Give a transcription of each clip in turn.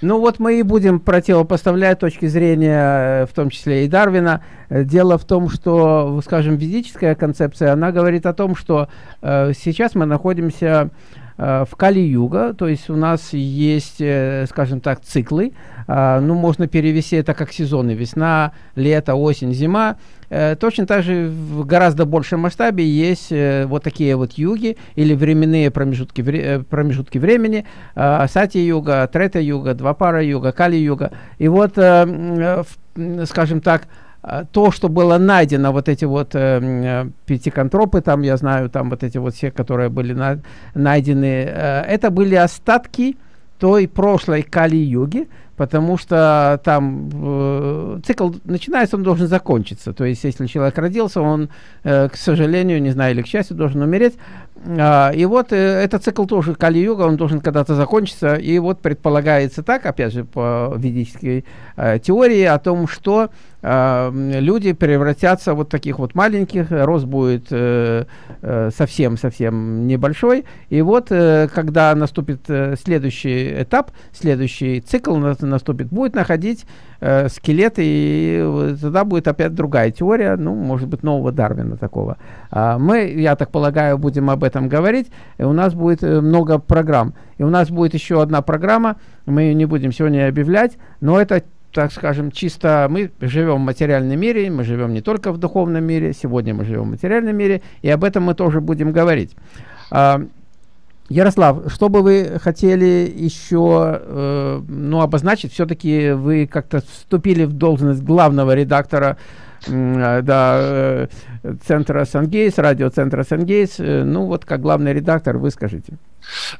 Ну вот мы и будем противопоставлять точки зрения, в том числе и Дарвина. Дело в том, что, скажем, физическая концепция, она говорит о том, что э, сейчас мы находимся Э, в Кали-Юга, то есть у нас есть, э, скажем так, циклы, э, ну, можно перевести это как сезоны, весна, лето, осень, зима. Точно так же в гораздо большем масштабе есть вот такие вот юги или временные промежутки, промежутки времени, Сати-юга, Трета-юга, Двапара-юга, Кали-юга. И вот, скажем так, а, то, что было найдено, вот эти вот э, э, пятиконтропы, там, я знаю, там вот эти вот все, которые были на, найдены, э, это были остатки той прошлой Кали-юги, потому что там э, цикл начинается, он должен закончиться. То есть, если человек родился, он, э, к сожалению, не знаю, или к счастью, должен умереть. А, и вот э, этот цикл тоже Кали-юга, он должен когда-то закончиться. И вот предполагается так, опять же, по ведической э, теории, о том, что э, люди превратятся вот таких вот маленьких, рост будет совсем-совсем э, э, небольшой. И вот, э, когда наступит следующий этап, следующий цикл наступит, будет находить э, скелеты, и тогда будет опять другая теория, ну, может быть, нового Дарвина такого. А мы, я так полагаю, будем об этом говорить, и у нас будет э, много программ. И у нас будет еще одна программа, мы ее не будем сегодня объявлять, но это так скажем, чисто мы живем в материальном мире, мы живем не только в духовном мире, сегодня мы живем в материальном мире, и об этом мы тоже будем говорить. Ярослав, что бы вы хотели еще э, ну, обозначить? Все-таки вы как-то вступили в должность главного редактора э, да, э, центра Сангейс, радиоцентра Сангейс. Э, ну вот, как главный редактор, вы скажите.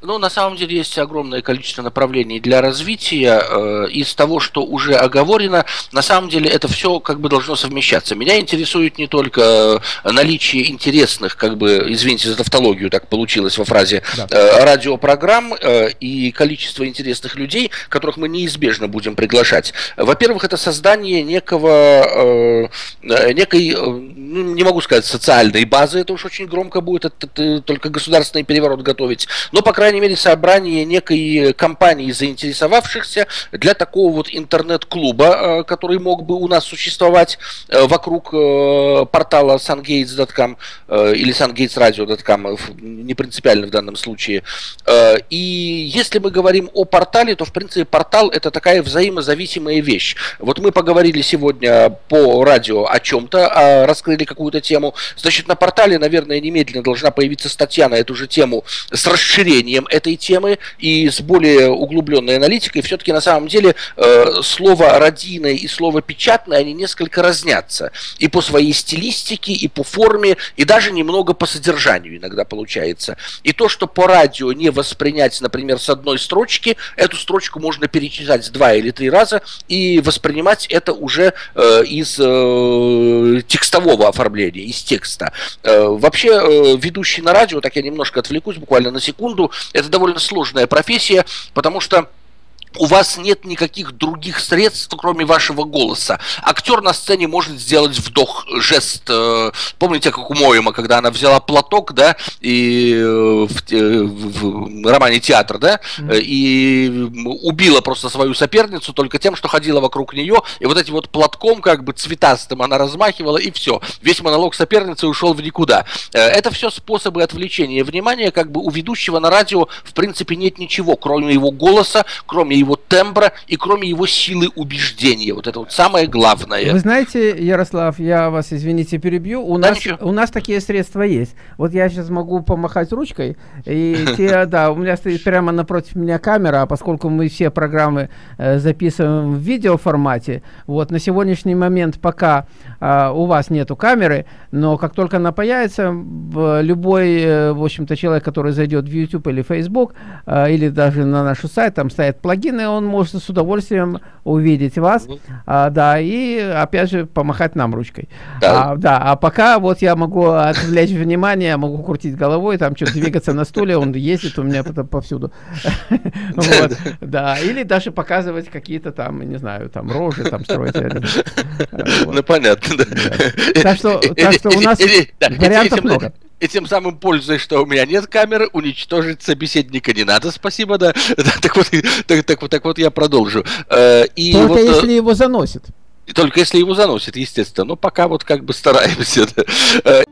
Ну, на самом деле есть огромное количество направлений для развития. Э, из того, что уже оговорено, на самом деле это все как бы должно совмещаться. Меня интересует не только э, наличие интересных, как бы, извините за тавтологию, так получилось во фразе, да. э, радиопрограмм и количество интересных людей, которых мы неизбежно будем приглашать. Во-первых, это создание некого, некой, ну, не могу сказать социальной базы, это уж очень громко будет, это, это, только государственный переворот готовить, но, по крайней мере, собрание некой компании заинтересовавшихся для такого вот интернет-клуба, э, который мог бы у нас существовать э, вокруг э, портала sungates.com или sungatesradio.com, не принципиально в данном случае. И если мы говорим о портале, то, в принципе, портал это такая взаимозависимая вещь. Вот мы поговорили сегодня по радио о чем-то, а раскрыли какую-то тему. Значит, на портале, наверное, немедленно должна появиться статья на эту же тему с расширением расширением этой темы и с более углубленной аналитикой, все-таки на самом деле э, слово «родийное» и слово «печатное», они несколько разнятся. И по своей стилистике, и по форме, и даже немного по содержанию иногда получается. И то, что по радио не воспринять, например, с одной строчки, эту строчку можно перечитать два или три раза и воспринимать это уже э, из э, текстового оформления, из текста. Вообще, ведущий на радио, так я немножко отвлекусь буквально на секунду, секунду. Это довольно сложная профессия, потому что у вас нет никаких других средств, кроме вашего голоса. Актер на сцене может сделать вдох, жест. Э, помните, как у Моема, когда она взяла платок, да, и э, в, э, в, в романе «Театр», да, mm-hmm. и убила просто свою соперницу только тем, что ходила вокруг нее, и вот этим вот платком, как бы цветастым, она размахивала, и все. Весь монолог соперницы ушел в никуда. Это все способы отвлечения внимания, как бы у ведущего на радио, в принципе, нет ничего, кроме его голоса, кроме его тембра и кроме его силы убеждения. Вот это вот самое главное. Вы знаете, Ярослав, я вас, извините, перебью. У, да, нас, у нас такие средства есть. Вот я сейчас могу помахать ручкой, и те, да, у меня стоит прямо напротив меня камера, а поскольку мы все программы э, записываем в видеоформате, вот на сегодняшний момент пока э, у вас нету камеры, но как только она появится, любой, э, в общем-то, человек, который зайдет в YouTube или Facebook, э, или даже на наш сайт, там стоят плагины, плагины, он может с удовольствием увидеть вас, угу. а, да, и опять же помахать нам ручкой. Да. А, да, а пока вот я могу отвлечь внимание, могу крутить головой, там что-то двигаться на стуле, он ездит у меня повсюду. Да, или даже показывать какие-то там, не знаю, там рожи там строить. Ну понятно, Так что у нас вариантов много. И тем самым, пользуясь, что у меня нет камеры, уничтожить собеседника не надо, спасибо, да. Так вот, так, так, так вот я продолжу. Э, и Только вот, э, если его заносит. Только если его заносит, естественно. Но пока вот как бы стараемся. Да. Э,